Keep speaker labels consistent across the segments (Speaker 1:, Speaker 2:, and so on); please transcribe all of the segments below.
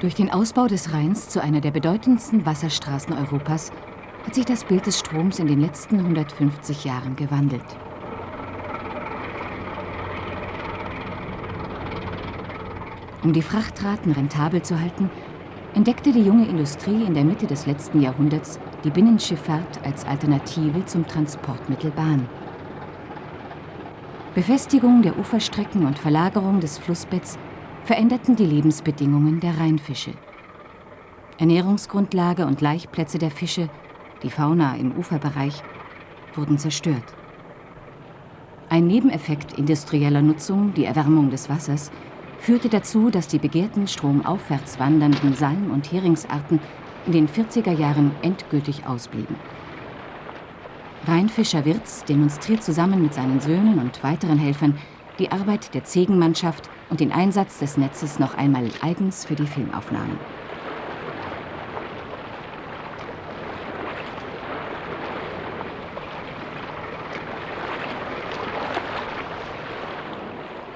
Speaker 1: Durch den Ausbau des Rheins zu einer der bedeutendsten Wasserstraßen Europas hat sich das Bild des Stroms in den letzten 150 Jahren gewandelt. Um die Frachtraten rentabel zu halten, entdeckte die junge Industrie in der Mitte des letzten Jahrhunderts die Binnenschifffahrt als Alternative zum Transportmittel Bahn. Befestigung der Uferstrecken und Verlagerung des Flussbetts veränderten die Lebensbedingungen der Rheinfische. Ernährungsgrundlage und Laichplätze der Fische, die Fauna im Uferbereich, wurden zerstört. Ein Nebeneffekt industrieller Nutzung, die Erwärmung des Wassers, führte dazu, dass die begehrten stromaufwärts wandernden Salm- und Heringsarten in den 40er Jahren endgültig ausblieben. Rheinfischer Wirz demonstriert zusammen mit seinen Söhnen und weiteren Helfern die Arbeit der Zegenmannschaft und den Einsatz des Netzes noch einmal eigens für die Filmaufnahmen.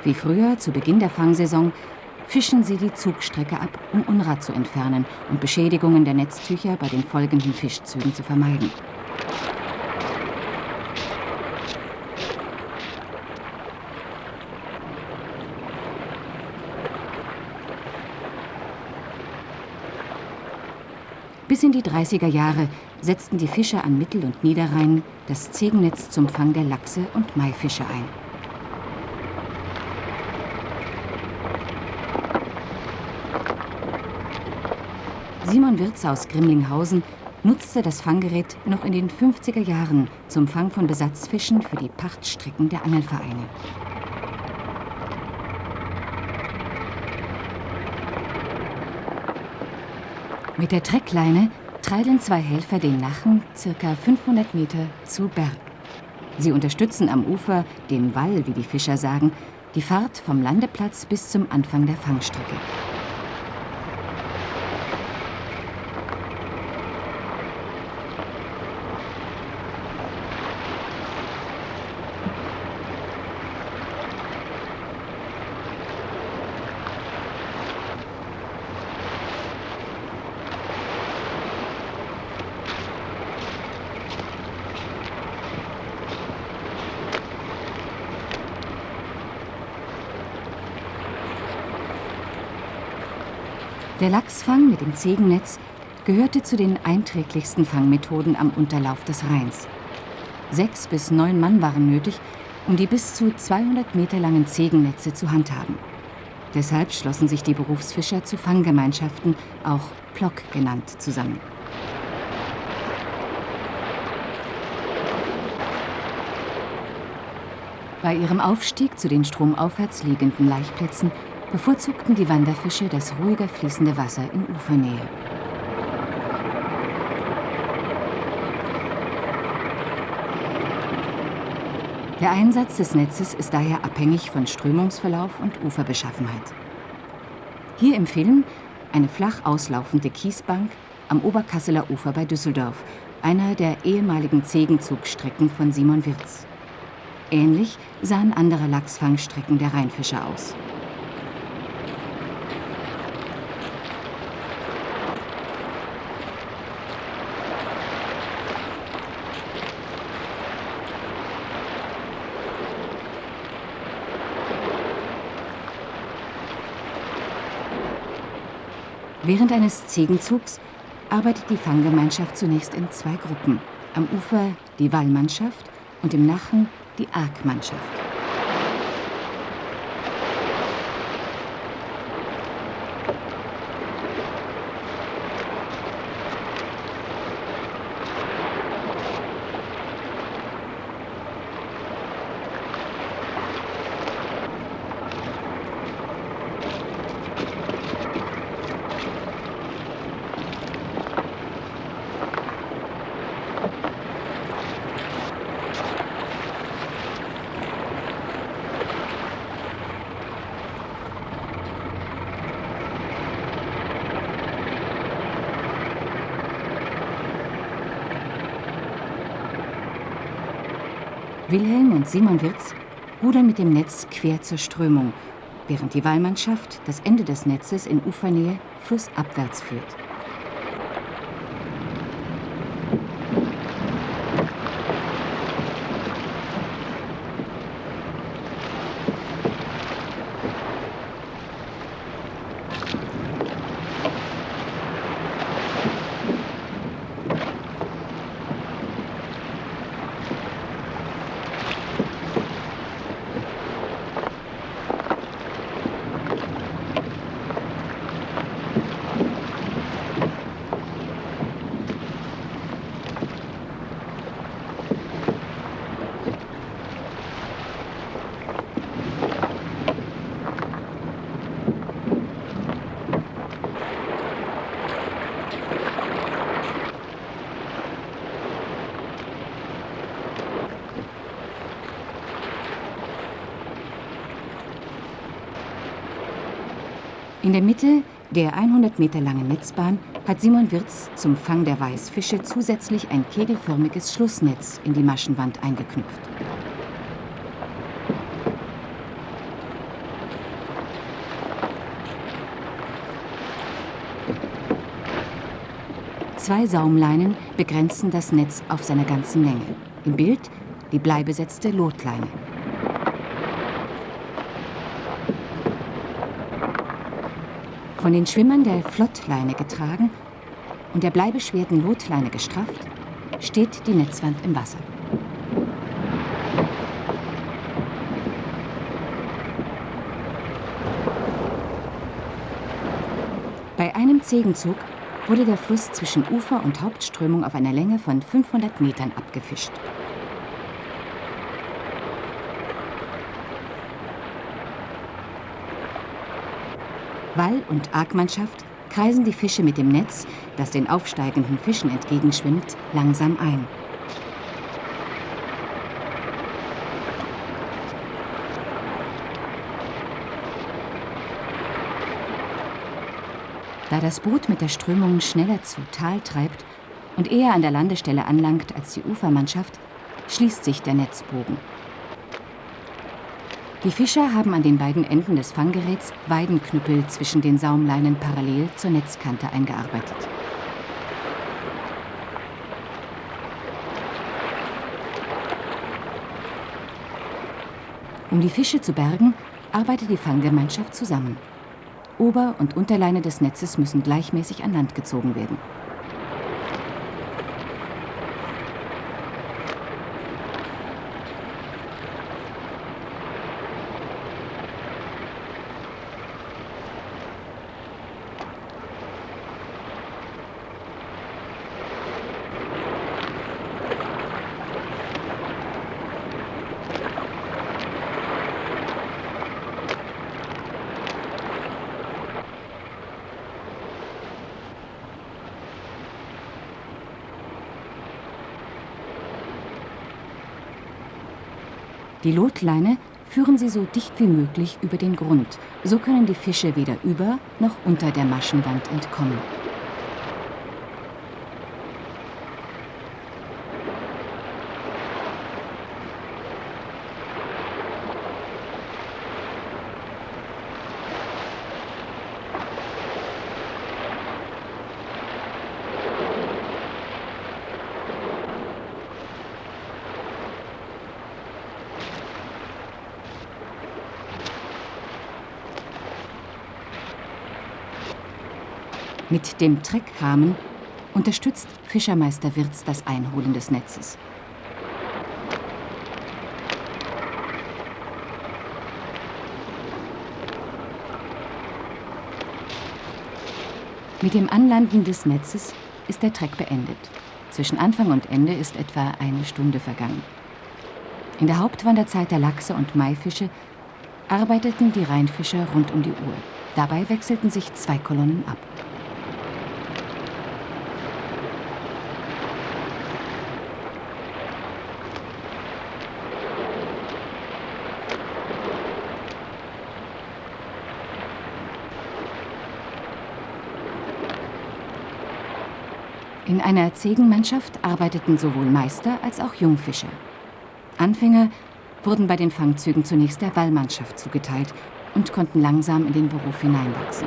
Speaker 1: Wie früher zu Beginn der Fangsaison fischen sie die Zugstrecke ab, um Unrat zu entfernen und Beschädigungen der Netztücher bei den folgenden Fischzügen zu vermeiden. Bis in die 30er Jahre setzten die Fischer an Mittel- und Niederrhein das Zegennetz zum Fang der Lachse und Maifische ein. Simon Wirz aus Grimlinghausen nutzte das Fanggerät noch in den 50er Jahren zum Fang von Besatzfischen für die Pachtstrecken der Angelvereine. Mit der Treckleine treideln zwei Helfer den Nachen circa 500 Meter zu Berg. Sie unterstützen am Ufer, dem Wall, wie die Fischer sagen, die Fahrt vom Landeplatz bis zum Anfang der Fangstrecke. Der Lachsfang mit dem Zegennetz gehörte zu den einträglichsten Fangmethoden am Unterlauf des Rheins. Sechs bis neun Mann waren nötig, um die bis zu 200 Meter langen Zegennetze zu handhaben. Deshalb schlossen sich die Berufsfischer zu Fanggemeinschaften, auch Plock genannt, zusammen. Bei ihrem Aufstieg zu den stromaufwärts liegenden Laichplätzen bevorzugten die Wanderfische das ruhiger fließende Wasser in Ufernähe. Der Einsatz des Netzes ist daher abhängig von Strömungsverlauf und Uferbeschaffenheit. Hier im Film eine flach auslaufende Kiesbank am Oberkasseler Ufer bei Düsseldorf, einer der ehemaligen Zegenzugstrecken von Simon Wirz. Ähnlich sahen andere Lachsfangstrecken der Rheinfischer aus. Während eines Zegenzugs arbeitet die Fanggemeinschaft zunächst in zwei Gruppen. Am Ufer die Wallmannschaft und im Nachen die Arkmannschaft. Wilhelm und Simon Wirz rudern mit dem Netz quer zur Strömung während die Wallmannschaft das Ende des Netzes in Ufernähe flussabwärts führt. In der Mitte der 100 Meter langen Netzbahn hat Simon Wirz zum Fang der Weißfische zusätzlich ein kegelförmiges Schlussnetz in die Maschenwand eingeknüpft. Zwei Saumleinen begrenzen das Netz auf seiner ganzen Länge. Im Bild die bleibesetzte Lotleine. Von den Schwimmern der Flottleine getragen und der bleibeschwerten Lotleine gestrafft, steht die Netzwand im Wasser. Bei einem Zegenzug wurde der Fluss zwischen Ufer und Hauptströmung auf einer Länge von 500 Metern abgefischt. Wall- und Argmannschaft kreisen die Fische mit dem Netz, das den aufsteigenden Fischen entgegenschwimmt, langsam ein. Da das Boot mit der Strömung schneller zu Tal treibt und eher an der Landestelle anlangt als die Ufermannschaft, schließt sich der Netzbogen. Die Fischer haben an den beiden Enden des Fanggeräts Weidenknüppel zwischen den Saumleinen parallel zur Netzkante eingearbeitet. Um die Fische zu bergen, arbeitet die Fanggemeinschaft zusammen. Ober- und Unterleine des Netzes müssen gleichmäßig an Land gezogen werden. Die Lotleine führen sie so dicht wie möglich über den Grund. So können die Fische weder über noch unter der Maschenwand entkommen. Mit dem Treckrahmen unterstützt Fischermeister Wirz das Einholen des Netzes. Mit dem Anlanden des Netzes ist der Treck beendet. Zwischen Anfang und Ende ist etwa eine Stunde vergangen. In der Hauptwanderzeit der Lachse und Maifische arbeiteten die Rheinfischer rund um die Uhr. Dabei wechselten sich zwei Kolonnen ab. In einer Zegenmannschaft arbeiteten sowohl Meister als auch Jungfischer. Anfänger wurden bei den Fangzügen zunächst der Wallmannschaft zugeteilt und konnten langsam in den Beruf hineinwachsen.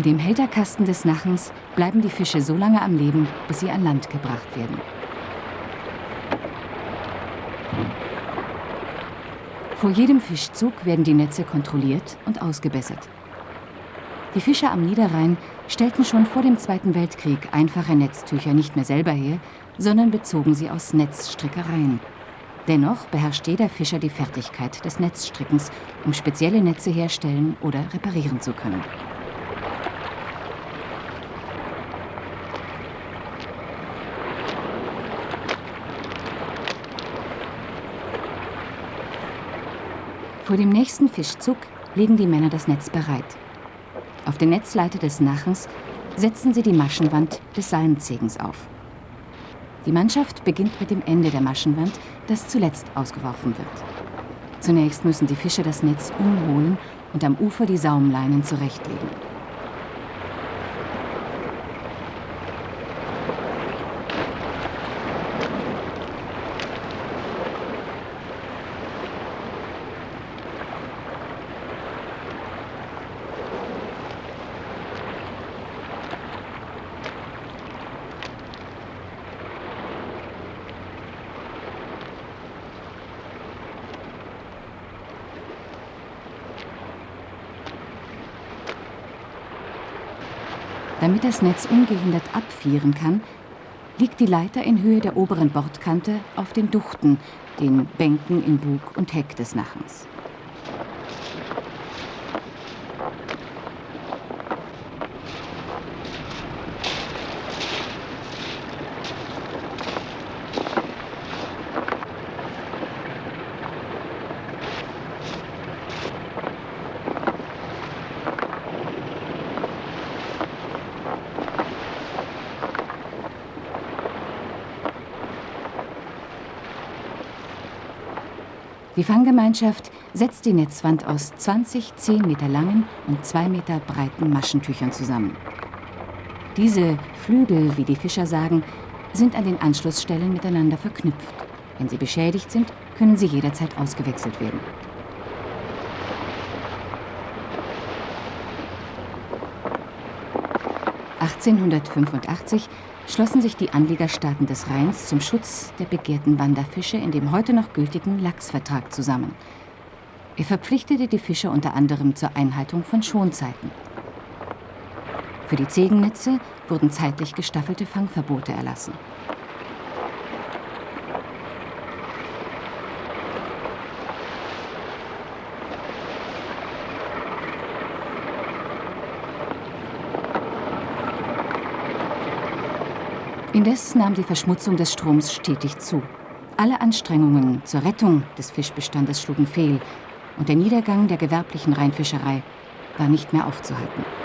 Speaker 1: In dem Hälterkasten des Nachens bleiben die Fische so lange am Leben, bis sie an Land gebracht werden. Vor jedem Fischzug werden die Netze kontrolliert und ausgebessert. Die Fischer am Niederrhein stellten schon vor dem Zweiten Weltkrieg einfache Netztücher nicht mehr selber her, sondern bezogen sie aus Netzstrickereien. Dennoch beherrscht jeder Fischer die Fertigkeit des Netzstrickens, um spezielle Netze herstellen oder reparieren zu können. Vor dem nächsten Fischzug legen die Männer das Netz bereit. Auf den Netzleiter des Nachens setzen sie die Maschenwand des Salmzegens auf. Die Mannschaft beginnt mit dem Ende der Maschenwand, das zuletzt ausgeworfen wird. Zunächst müssen die Fischer das Netz umholen und am Ufer die Saumleinen zurechtlegen. Damit das Netz ungehindert abfieren kann, liegt die Leiter in Höhe der oberen Bordkante auf den Duchten, den Bänken in Bug und Heck des Nachens. Die Fanggemeinschaft setzt die Netzwand aus 20 10 Meter langen und 2 Meter breiten Maschentüchern zusammen. Diese Flügel, wie die Fischer sagen, sind an den Anschlussstellen miteinander verknüpft. Wenn sie beschädigt sind, können sie jederzeit ausgewechselt werden. (1885) schlossen sich die Anliegerstaaten des Rheins zum Schutz der begehrten Wanderfische in dem heute noch gültigen Lachsvertrag zusammen. Er verpflichtete die Fischer unter anderem zur Einhaltung von Schonzeiten. Für die Zegennetze wurden zeitlich gestaffelte Fangverbote erlassen. Indes nahm die Verschmutzung des Stroms stetig zu. Alle Anstrengungen zur Rettung des Fischbestandes schlugen fehl und der Niedergang der gewerblichen Rheinfischerei war nicht mehr aufzuhalten.